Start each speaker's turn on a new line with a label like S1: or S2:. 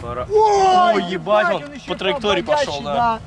S1: Пора.
S2: Ой,
S1: ебать, он
S2: он
S1: по траектории пошел, да.